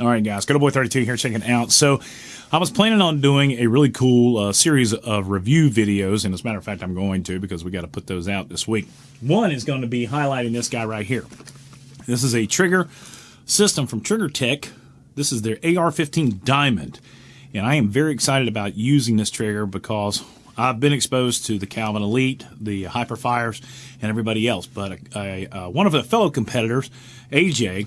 All right, guys. Good old boy 32 here checking out. So, I was planning on doing a really cool uh, series of review videos, and as a matter of fact, I'm going to because we got to put those out this week. One is going to be highlighting this guy right here. This is a trigger system from Trigger Tech. This is their AR-15 Diamond, and I am very excited about using this trigger because I've been exposed to the Calvin Elite, the Hyperfires, and everybody else. But uh, uh, one of the fellow competitors, AJ,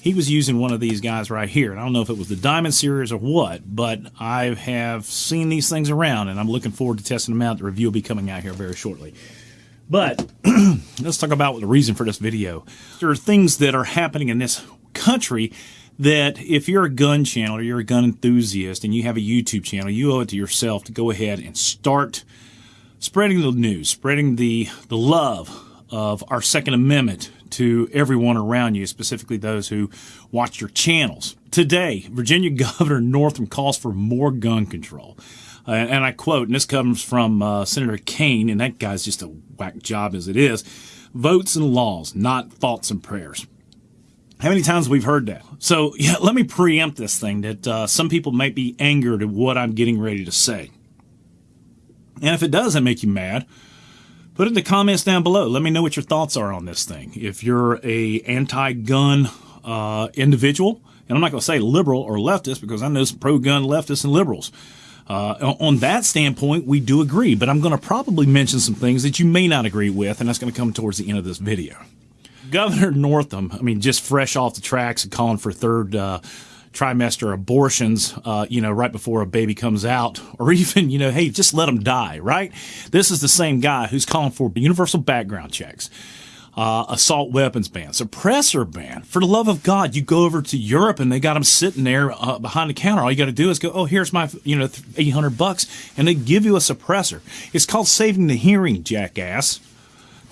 he was using one of these guys right here. And I don't know if it was the Diamond series or what, but I have seen these things around and I'm looking forward to testing them out. The review will be coming out here very shortly. But let's talk about the reason for this video. There are things that are happening in this country that if you're a gun channel or you're a gun enthusiast and you have a YouTube channel, you owe it to yourself to go ahead and start spreading the news, spreading the, the love of our Second Amendment to everyone around you, specifically those who watch your channels. Today, Virginia Governor Northam calls for more gun control. Uh, and I quote, and this comes from uh, Senator Kaine, and that guy's just a whack job as it is votes and laws, not thoughts and prayers. How many times we've heard that? So, yeah, let me preempt this thing that uh, some people might be angered at what I'm getting ready to say. And if it doesn't make you mad, Put it in the comments down below. Let me know what your thoughts are on this thing. If you're a anti-gun uh, individual, and I'm not going to say liberal or leftist because I know some pro-gun leftists and liberals. Uh, on that standpoint, we do agree, but I'm going to probably mention some things that you may not agree with, and that's going to come towards the end of this video. Governor Northam, I mean, just fresh off the tracks and calling for third uh, trimester abortions, uh, you know, right before a baby comes out, or even, you know, hey, just let them die, right? This is the same guy who's calling for universal background checks. Uh, assault weapons ban, suppressor ban. For the love of God, you go over to Europe and they got them sitting there uh, behind the counter. All you got to do is go, oh, here's my, you know, 800 bucks, and they give you a suppressor. It's called saving the hearing, jackass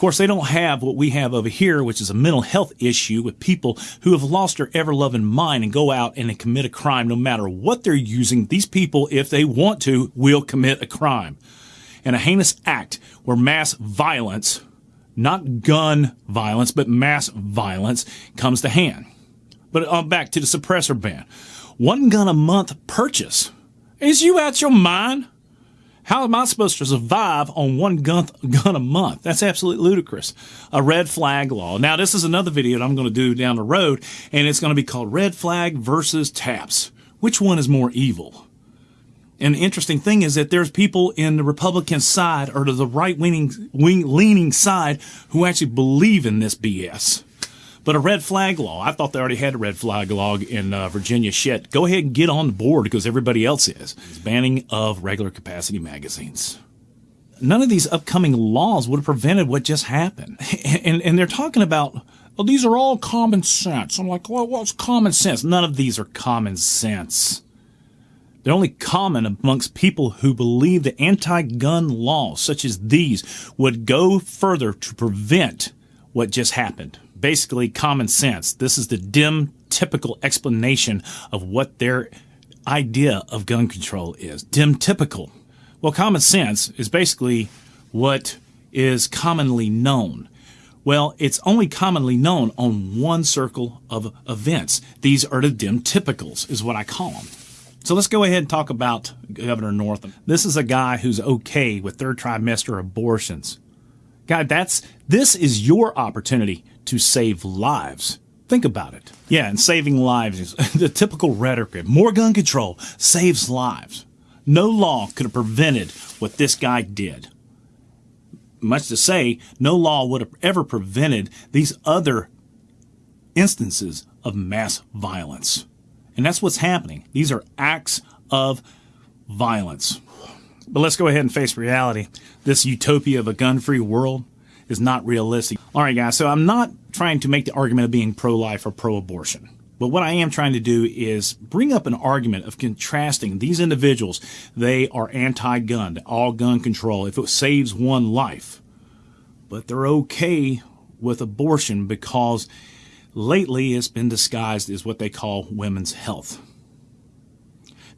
course, they don't have what we have over here, which is a mental health issue with people who have lost their ever loving mind and go out and commit a crime no matter what they're using. These people, if they want to, will commit a crime. And a heinous act where mass violence, not gun violence, but mass violence comes to hand. But uh, back to the suppressor ban. One gun a month purchase. Is you out your mind? How am I supposed to survive on one gun, gun a month? That's absolutely ludicrous. A red flag law. Now, this is another video that I'm going to do down the road, and it's going to be called Red Flag versus TAPS. Which one is more evil? And the interesting thing is that there's people in the Republican side or to the right leaning, leaning side who actually believe in this BS. But a red flag law, I thought they already had a red flag law in uh, Virginia. Shit, go ahead and get on the board because everybody else is. It's banning of regular capacity magazines. None of these upcoming laws would have prevented what just happened. And, and they're talking about, well, these are all common sense. I'm like, well, what's common sense? None of these are common sense. They're only common amongst people who believe that anti-gun laws such as these would go further to prevent what just happened basically common sense. This is the dim, typical explanation of what their idea of gun control is. Dim, typical. Well, common sense is basically what is commonly known. Well, it's only commonly known on one circle of events. These are the dim typicals, is what I call them. So let's go ahead and talk about Governor Northam. This is a guy who's okay with third trimester abortions. God, that's this is your opportunity to save lives. Think about it. Yeah, and saving lives is the typical rhetoric. More gun control saves lives. No law could have prevented what this guy did. Much to say, no law would have ever prevented these other instances of mass violence. And that's what's happening. These are acts of violence. But let's go ahead and face reality. This utopia of a gun free world is not realistic. All right, guys, so I'm not trying to make the argument of being pro life or pro abortion. But what I am trying to do is bring up an argument of contrasting these individuals. They are anti gun, all gun control, if it saves one life. But they're okay with abortion because lately it's been disguised as what they call women's health.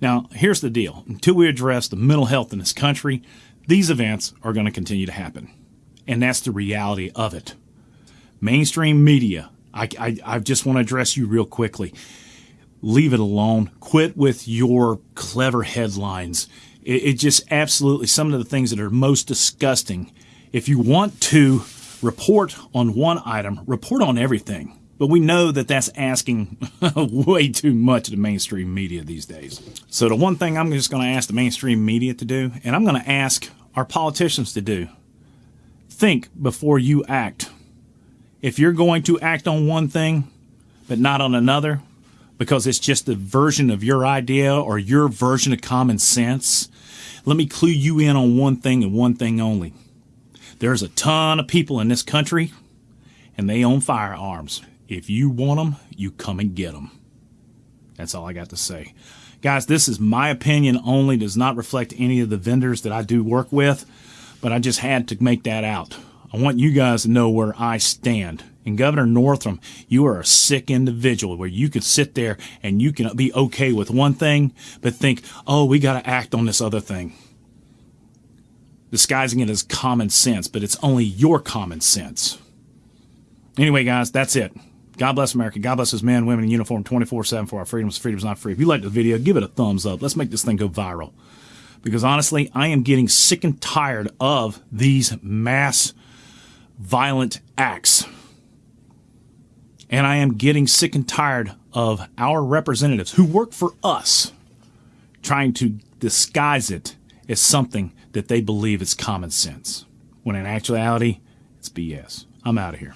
Now, here's the deal until we address the mental health in this country, these events are going to continue to happen. And that's the reality of it. Mainstream media I, I, I just want to address you real quickly. Leave it alone. Quit with your clever headlines. It, it just absolutely some of the things that are most disgusting. If you want to report on one item, report on everything. But we know that that's asking way too much of the mainstream media these days. So the one thing I'm just going to ask the mainstream media to do, and I'm going to ask our politicians to do, think before you act. If you're going to act on one thing, but not on another, because it's just a version of your idea or your version of common sense, let me clue you in on one thing and one thing only. There's a ton of people in this country, and they own firearms. If you want them, you come and get them. That's all I got to say. Guys, this is my opinion only, does not reflect any of the vendors that I do work with, but I just had to make that out. I want you guys to know where I stand. And Governor Northam, you are a sick individual where you can sit there and you can be okay with one thing, but think, oh, we got to act on this other thing. Disguising it as common sense, but it's only your common sense. Anyway, guys, that's it. God bless America. God bless his men, women in uniform 24 7 for our freedoms. Freedom's not free. If you liked the video, give it a thumbs up. Let's make this thing go viral. Because honestly, I am getting sick and tired of these mass violent acts. And I am getting sick and tired of our representatives who work for us trying to disguise it as something that they believe is common sense, when in actuality, it's BS. I'm out of here.